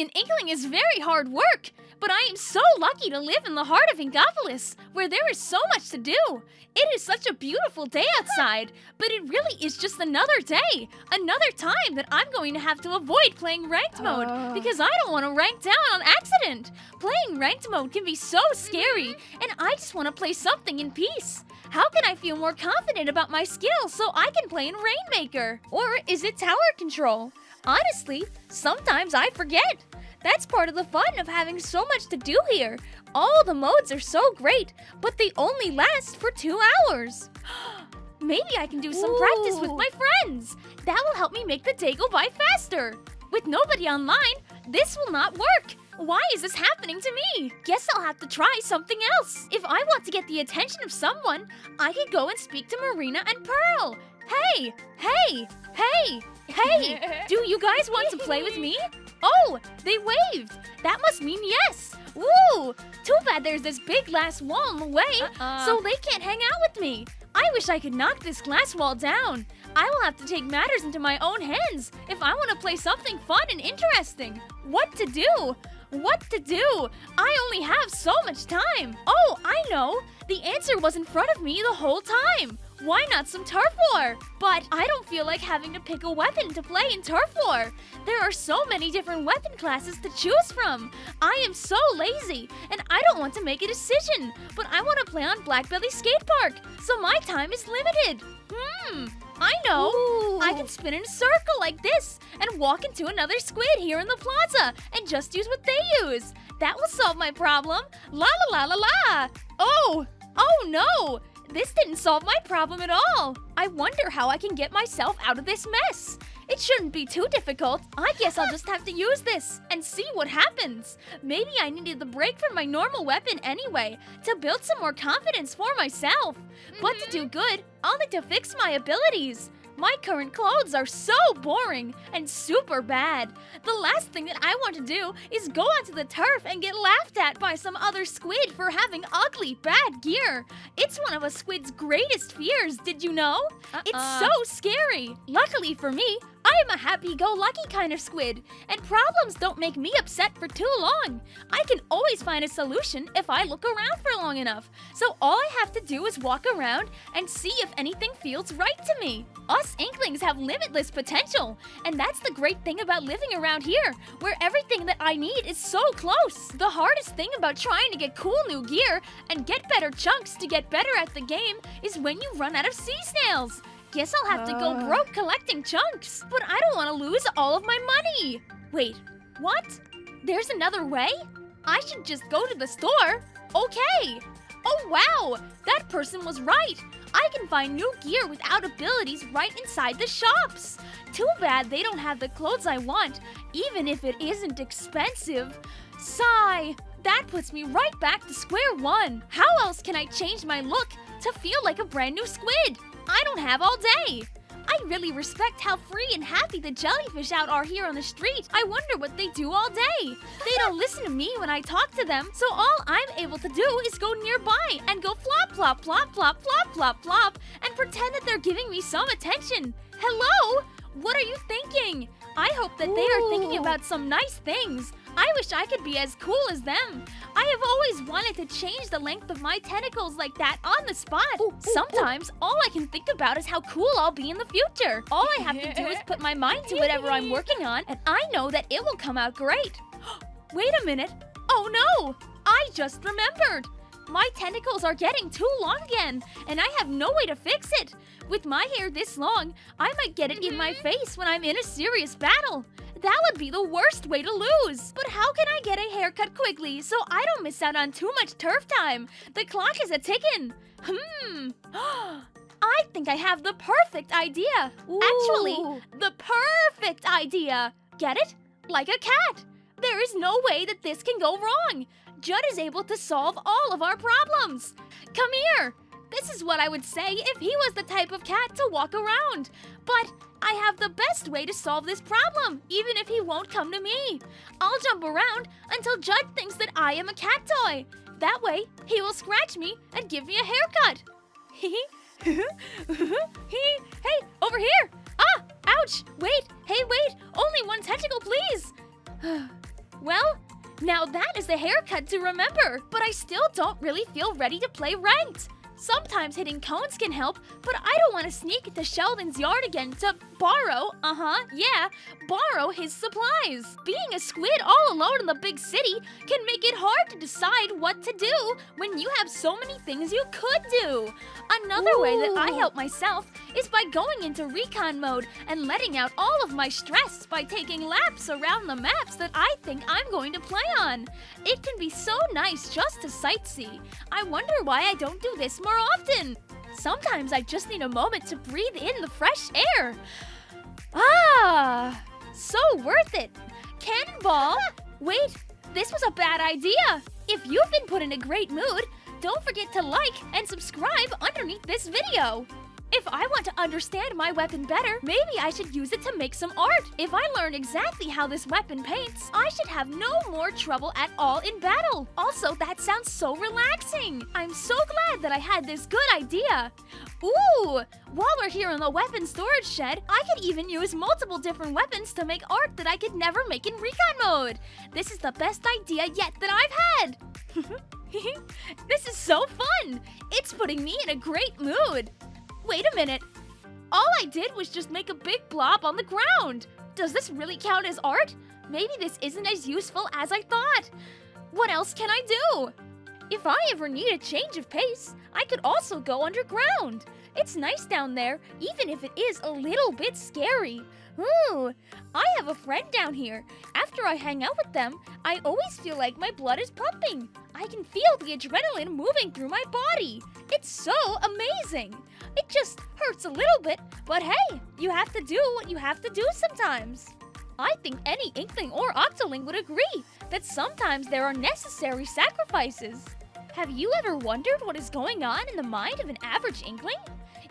An Inkling is very hard work, but I am so lucky to live in the heart of Inkopolis, where there is so much to do. It is such a beautiful day outside, but it really is just another day, another time that I'm going to have to avoid playing ranked mode Uh. because I don't want to rank down on accident. Playing ranked mode can be so scary, and I just want to play something in peace. How can I feel more confident about my skills so I can play in Rainmaker? Or is it tower control? Honestly, sometimes I forget. That's part of the fun of having so much to do here. All the modes are so great, but they only last for two hours. Maybe I can do some practice with my friends. That will help me make the day go by faster. With nobody online, this will not work. Why is this happening to me? Guess I'll have to try something else. If I want to get the attention of someone, I could go and speak to Marina and Pearl. Hey, hey, hey, hey, do you guys want to play with me? Oh, they waved. That must mean yes. Woo! Too bad there's this big glass wall in the way, Uh-uh. so they can't hang out with me. I wish I could knock this glass wall down. I will have to take matters into my own hands if I want to play something fun and interesting. What to do? What to do? I only have so much time. Oh, I know. The answer was in front of me the whole time. Why not some turf war? But I don't feel like having to pick a weapon to play in turf war. There are so many different weapon classes to choose from. I am so lazy, and I don't want to make a decision. But I want to play on Blackbelly Skate Park, so my time is limited. Hmm, I know. I can spin in a circle like this and walk into another squid here in the plaza and just use what they use. That will solve my problem. La la la la la. Oh, oh no. This didn't solve my problem at all. I wonder how I can get myself out of this mess. It shouldn't be too difficult. I guess I'll just have to use this and see what happens. Maybe I needed the break from my normal weapon anyway to build some more confidence for myself. But to do mm-hmm. good, I'll need to fix my abilities. My current clothes are so boring and super bad. The last thing that I want to do is go onto the turf and get laughed at by some other squid for having ugly, bad gear. It's one of a squid's greatest fears, did you know? It's Uh-uh. so scary. Luckily for me, I am a happy-go-lucky kind of squid, and problems don't make me upset for too long. I can always find a solution if I look around for long enough. So all I have to do is walk around and see if anything feels right to me. Us Inklings have limitless potential, and that's the great thing about living around here, where everything that I need is so close. The hardest thing about trying to get cool new gear and get better chunks to get better at the game is when you run out of sea snails. Guess I'll have to go Uh. broke collecting chunks, but I don't want to lose all of my money. Wait, what? There's another way? I should just go to the store. Okay. Oh wow, that person was right. I can find new gear without abilities right inside the shops. Too bad they don't have the clothes I want, even if it isn't expensive. Sigh. That puts me right back to square one. How else can I change my look to feel like a brand new squid? I don't have all day. I really respect how free and happy the jellyfish out are here on the street. I wonder what they do all day. They don't listen to me when I talk to them, so all I'm able to do is go nearby and go flop, flop, flop, flop, flop, flop, flop, and pretend that they're giving me some attention. Hello? What are you thinking? I hope that they are thinking about some nice things. I wish I could be as cool as them. I have always wanted to change the length of my tentacles like that on the spot. Ooh, ooh, ooh. Sometimes all I can think about is how cool I'll be in the future. All I have to do is put my mind to whatever I'm working on, and I know that it will come out great. Wait a minute. Oh no! I just remembered. My tentacles are getting too long again, and I have no way to fix it. With my hair this long, I might get it in my mm-hmm. face when I'm in a serious battle. That would be the worst way to lose. But how can I get a haircut quickly so I don't miss out on too much turf time? The clock is a ticking. Hmm. I think I have the perfect idea. Actually, the perfect idea. Get it? Like a cat. There is no way that this can go wrong. Judd is able to solve all of our problems. Come here. This is what I would say if he was the type of cat to walk around. But I have the best way to solve this problem, even if he won't come to me. I'll jump around until Judd thinks that I am a cat toy. That way, he will scratch me and give me a haircut. hey, over here! Ah, ouch! Wait, hey, wait! Only one tentacle, please! Well, now that is the haircut to remember, but I still don't really feel ready to play ranked. Sometimes hitting cones can help, but I don't want to sneak into Sheldon's yard again to borrow, uh-huh, yeah, borrow his supplies. Being a squid all alone in the big city can make it hard to decide what to do when you have so many things you could do. Another Ooh. way that I help myself is by going into recon mode and letting out all of my stress by taking laps around the maps that I think I'm going to play on. It can be so nice just to sightsee. I wonder why I don't do this more often. Sometimes I just need a moment to breathe in the fresh air. Ah, so worth it. Cannonball! Wait, this was a bad idea. If you've been put in a great mood, don't forget to like and subscribe underneath this video. If I want to understand my weapon better, maybe I should use it to make some art. If I learn exactly how this weapon paints, I should have no more trouble at all in battle. Also, that sounds so relaxing. I'm so glad that I had this good idea. Ooh, while we're here in the weapon storage shed, I could even use multiple different weapons to make art that I could never make in recon mode. This is the best idea yet that I've had. this is so fun! It's putting me in a great mood. Wait a minute. All I did was just make a big blob on the ground. Does this really count as art? Maybe this isn't as useful as I thought. What else can I do? If I ever need a change of pace, I could also go underground. It's nice down there, even if it is a little bit scary. Ooh, I have a friend down here. After I hang out with them, I always feel like my blood is pumping. I can feel the adrenaline moving through my body. It's so amazing. It just hurts a little bit, but hey, you have to do what you have to do sometimes. I think any Inkling or Octoling would agree that sometimes there are necessary sacrifices. Have you ever wondered what is going on in the mind of an average Inkling?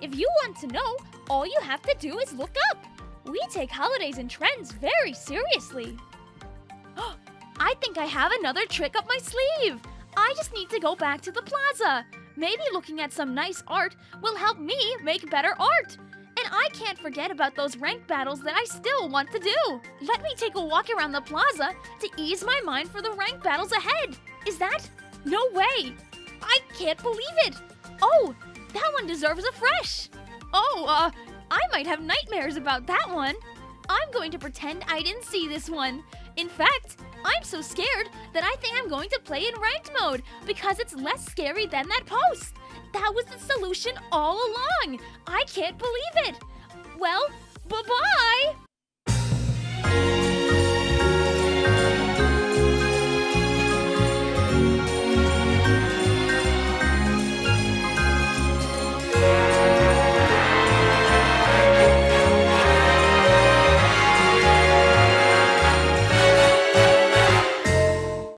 If you want to know, all you have to do is look up. We take holidays and trends very seriously. I think I have another trick up my sleeve. I just need to go back to the plaza. Maybe looking at some nice art will help me make better art. And I can't forget about those rank battles that I still want to do. Let me take a walk around the plaza to ease my mind for the rank battles ahead. Is that? No way! I can't believe it! Oh, that one deserves a fresh! Oh, uh, I might have nightmares about that one. I'm going to pretend I didn't see this one. In fact, I'm so scared that I think I'm going to play in ranked mode because it's less scary than that post. That was the solution all along. I can't believe it. Well, bye-bye.